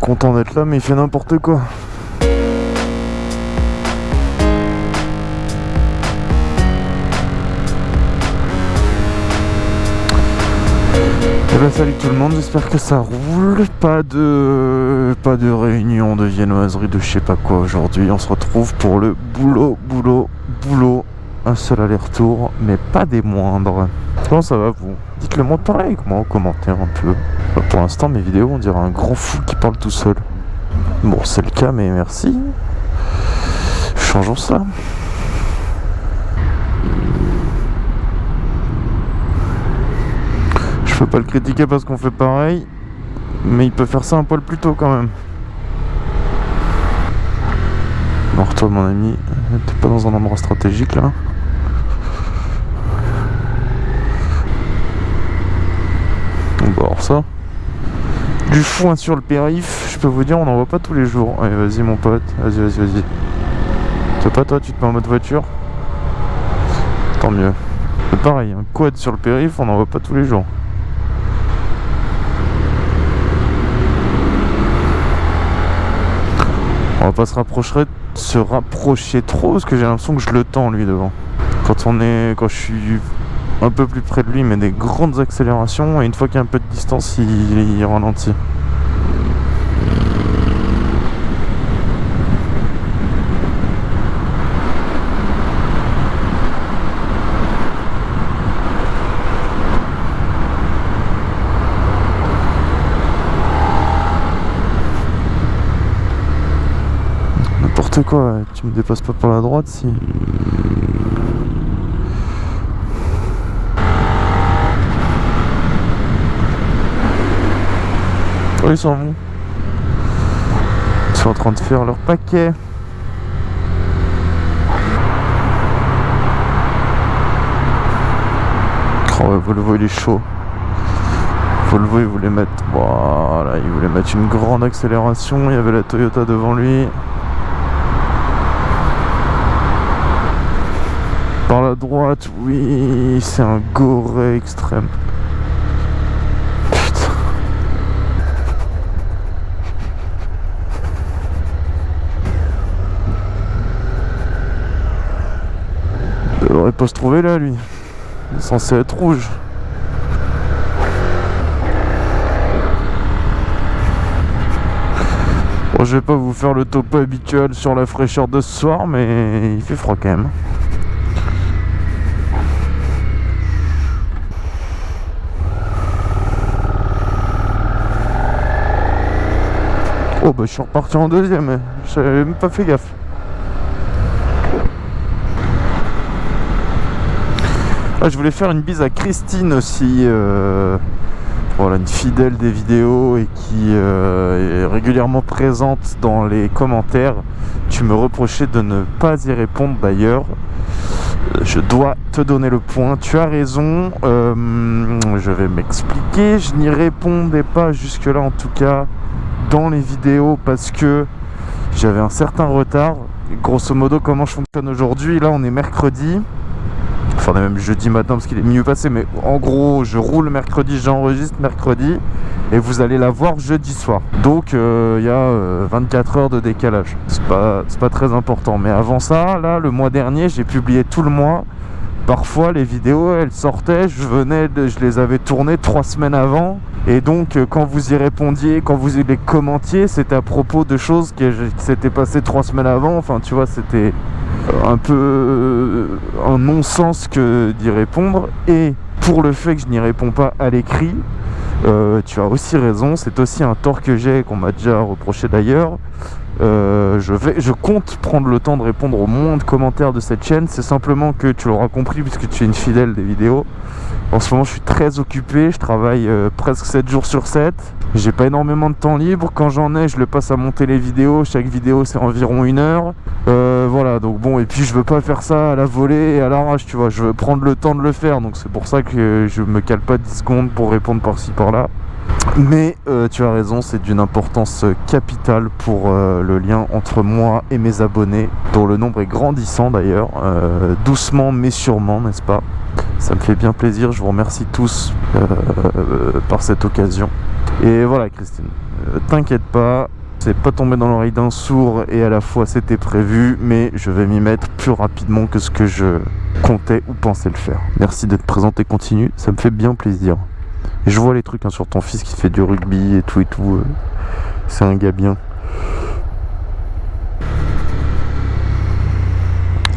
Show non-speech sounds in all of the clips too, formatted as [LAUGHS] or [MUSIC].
Content d'être là, mais il fait n'importe quoi. Eh ben salut tout le monde, j'espère que ça roule. Pas de pas de réunion de viennoiserie de je sais pas quoi aujourd'hui. On se retrouve pour le boulot, boulot, boulot. Un seul aller-retour, mais pas des moindres. Ça va vous Dites-le moi pareil, comment en commentaire un peu. Pour l'instant mes vidéos on dirait un grand fou qui parle tout seul. Bon c'est le cas mais merci. Changeons ça. Je peux pas le critiquer parce qu'on fait pareil, mais il peut faire ça un poil plus tôt quand même. Bon, toi mon ami, t'es pas dans un endroit stratégique là Bon, alors ça. Du foin sur le périph, je peux vous dire, on n'en voit pas tous les jours. Allez, vas-y mon pote, vas-y, vas-y, vas-y. C'est pas toi, tu te mets en mode voiture? Tant mieux. Pareil, un quad sur le périph, on n'en voit pas tous les jours. On va pas se rapprocher, se rapprocher trop parce que j'ai l'impression que je le tends lui devant. Quand on est, quand je suis un peu plus près de lui, met des grandes accélérations et une fois qu'il y a un peu de distance, il, il ralentit. N'importe quoi, tu me dépasses pas par la droite si. Ils sont en train de faire leur paquet. Oh Volvo il est chaud. Volvo il voulait mettre. Voilà, il voulait mettre une grande accélération. Il y avait la Toyota devant lui. Par la droite, oui, c'est un goré extrême. Se trouver là, lui. Censé être rouge. Bon, je vais pas vous faire le topo habituel sur la fraîcheur de ce soir, mais il fait froid quand même. Oh bah je suis reparti en deuxième, j'avais même pas fait gaffe. Ah, je voulais faire une bise à Christine aussi, euh, voilà, une fidèle des vidéos et qui euh, est régulièrement présente dans les commentaires. Tu me reprochais de ne pas y répondre d'ailleurs. Je dois te donner le point, tu as raison, euh, je vais m'expliquer, je n'y répondais pas jusque là en tout cas dans les vidéos parce que j'avais un certain retard. Grosso modo, comment je fonctionne aujourd'hui Là, on est mercredi. Enfin, on est même jeudi matin parce qu'il est mieux passé. Mais en gros, je roule mercredi, j'enregistre mercredi. Et vous allez la voir jeudi soir. Donc, euh, il y a 24 heures de décalage. C'est pas, pas très important. Mais avant ça, là, le mois dernier, j'ai publié tout le mois. Parfois, les vidéos, elles sortaient, je venais, je les avais tournées trois semaines avant. Et donc, euh, quand vous y répondiez, quand vous les commentiez, c'était à propos de choses qui s'étaient passées trois semaines avant. Enfin, tu vois, c'était un peu un non-sens que d'y répondre. Et pour le fait que je n'y réponds pas à l'écrit, euh, tu as aussi raison, c'est aussi un tort que j'ai, qu'on m'a déjà reproché d'ailleurs. Euh, je, vais, je compte prendre le temps de répondre au moins de commentaires de cette chaîne. C'est simplement que tu l'auras compris puisque tu es une fidèle des vidéos. En ce moment, je suis très occupé. Je travaille euh, presque 7 jours sur 7. J'ai pas énormément de temps libre. Quand j'en ai, je le passe à monter les vidéos. Chaque vidéo, c'est environ une heure. Euh, voilà, donc bon. Et puis, je veux pas faire ça à la volée et à l'arrache, tu vois. Je veux prendre le temps de le faire. Donc, c'est pour ça que je me cale pas 10 secondes pour répondre par-ci, par-là. Mais euh, tu as raison, c'est d'une importance capitale pour euh, le lien entre moi et mes abonnés, dont le nombre est grandissant d'ailleurs, euh, doucement mais sûrement, n'est-ce pas? Ça me fait bien plaisir, je vous remercie tous par cette occasion. Et voilà Christine, euh, t'inquiète pas, c'est pas tombé dans l'oreille d'un sourd et à la fois c'était prévu, mais je vais m'y mettre plus rapidement que ce que je comptais ou pensais le faire. Merci d'être présent et continue, ça me fait bien plaisir. Je vois les trucs hein, sur ton fils qui fait du rugby et tout et tout. euh, C'est un gars bien.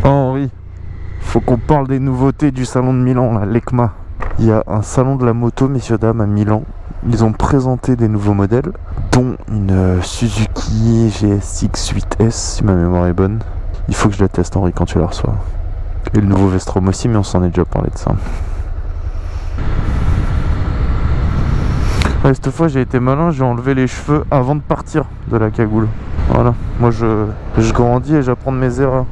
Henri, faut qu'on parle des nouveautés du salon de Milan, là, l'ECMA. Il y a un salon de la moto, messieurs dames, à Milan. Ils ont présenté des nouveaux modèles, dont une euh, Suzuki GSX 8S, si ma mémoire est bonne. Il faut que je la teste, Henri, quand tu la reçois. Et le nouveau Vestrom aussi, mais on s'en est déjà parlé de ça. Ouais, cette fois j'ai été malin, j'ai enlevé les cheveux avant de partir de la cagoule. Voilà, moi je, je grandis et j'apprends de mes erreurs.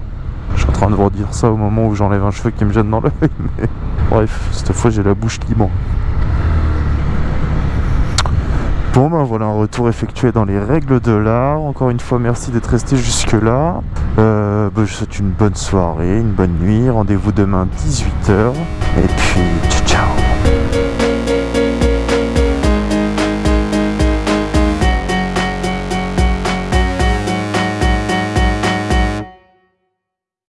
Je suis en train de vous dire ça au moment où j'enlève un cheveu qui me gêne dans l'œil, [LAUGHS] mais bref, cette fois j'ai la bouche libre. Bon ben voilà un retour effectué dans les règles de l'art. Encore une fois merci d'être resté jusque là. Euh, ben, je souhaite une bonne soirée, une bonne nuit. Rendez-vous demain 18h. Et puis